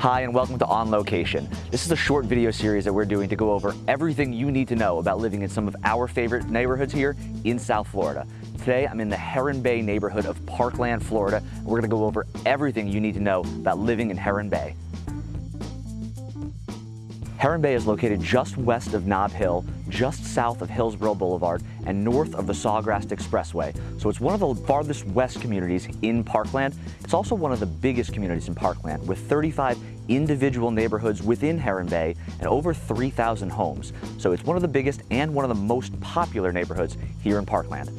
Hi and welcome to On Location. This is a short video series that we're doing to go over everything you need to know about living in some of our favorite neighborhoods here in South Florida. Today I'm in the Heron Bay neighborhood of Parkland, Florida. We're to go over everything you need to know about living in Heron Bay. Heron Bay is located just west of Nob Hill, just south of Hillsborough Boulevard, and north of the Sawgrass Expressway. So it's one of the farthest west communities in Parkland. It's also one of the biggest communities in Parkland, with 35 individual neighborhoods within Heron Bay and over 3,000 homes. So it's one of the biggest and one of the most popular neighborhoods here in Parkland.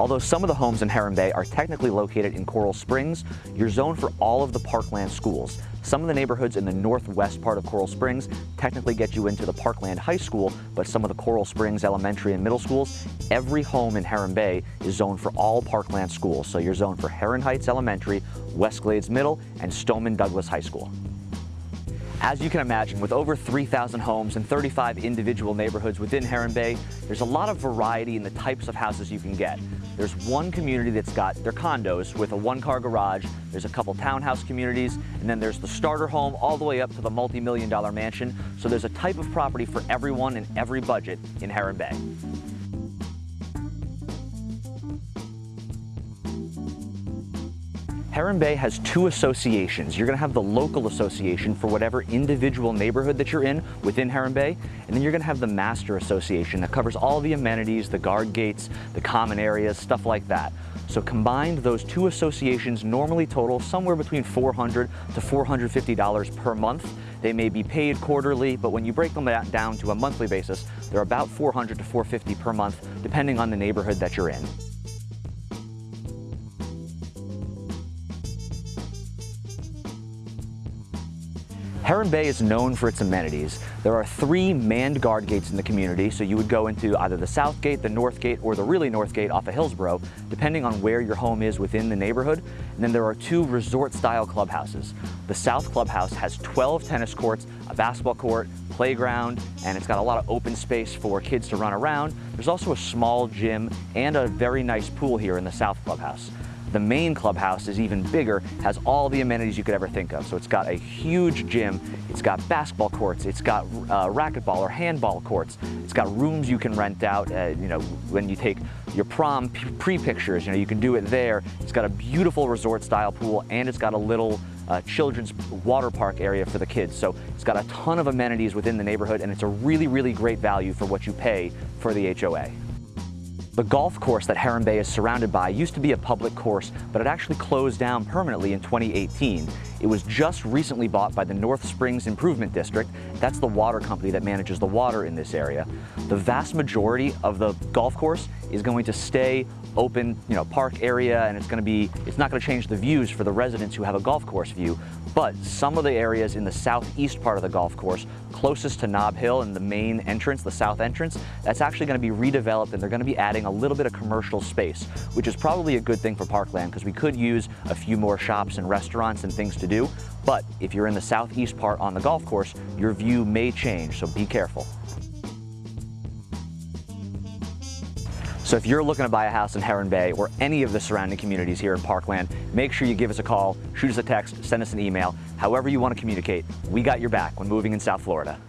Although some of the homes in Heron Bay are technically located in Coral Springs, you're zoned for all of the Parkland schools. Some of the neighborhoods in the northwest part of Coral Springs technically get you into the Parkland High School, but some of the Coral Springs elementary and middle schools, every home in Heron Bay is zoned for all Parkland schools. So you're zoned for Heron Heights Elementary, West Glades Middle, and Stoneman Douglas High School. As you can imagine, with over 3,000 homes and 35 individual neighborhoods within Heron Bay, there's a lot of variety in the types of houses you can get. There's one community that's got their condos with a one-car garage, there's a couple townhouse communities, and then there's the starter home all the way up to the multi-million dollar mansion. So there's a type of property for everyone and every budget in Heron Bay. Heron Bay has two associations. You're gonna have the local association for whatever individual neighborhood that you're in within Heron Bay, and then you're gonna have the master association that covers all the amenities, the guard gates, the common areas, stuff like that. So combined, those two associations normally total somewhere between 400 to $450 per month. They may be paid quarterly, but when you break them down to a monthly basis, they're about 400 to 450 per month, depending on the neighborhood that you're in. Heron Bay is known for its amenities. There are three manned guard gates in the community, so you would go into either the south gate, the north gate, or the really north gate off of Hillsborough, depending on where your home is within the neighborhood. And then there are two resort-style clubhouses. The south clubhouse has 12 tennis courts, a basketball court, playground, and it's got a lot of open space for kids to run around. There's also a small gym and a very nice pool here in the south clubhouse. The main clubhouse is even bigger, has all the amenities you could ever think of. So it's got a huge gym, it's got basketball courts, it's got uh, racquetball or handball courts, it's got rooms you can rent out, uh, you know, when you take your prom pre-pictures, you know, you can do it there. It's got a beautiful resort style pool and it's got a little uh, children's water park area for the kids. So it's got a ton of amenities within the neighborhood and it's a really, really great value for what you pay for the HOA. The golf course that Heron Bay is surrounded by used to be a public course, but it actually closed down permanently in 2018. It was just recently bought by the North Springs Improvement District. That's the water company that manages the water in this area. The vast majority of the golf course is going to stay open, you know, park area, and it's going to be, it's not going to change the views for the residents who have a golf course view, but some of the areas in the southeast part of the golf course, closest to Nob Hill and the main entrance, the south entrance, that's actually going to be redeveloped and they're going to be adding a little bit of commercial space, which is probably a good thing for Parkland because we could use a few more shops and restaurants and things to do. But if you're in the southeast part on the golf course, your view may change, so be careful. So if you're looking to buy a house in Heron Bay or any of the surrounding communities here in Parkland, make sure you give us a call, shoot us a text, send us an email, however you want to communicate. We got your back when moving in South Florida.